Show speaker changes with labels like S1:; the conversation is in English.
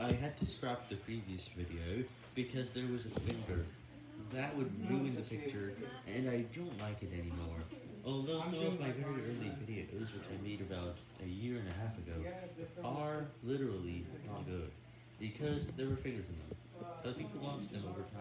S1: I had to scrap the previous video because there was a finger. That would ruin the picture, and I don't like it anymore. Although some of my very early videos, which I made about a year and a half ago, are literally not good, because there were fingers in them. I think to launch them over time.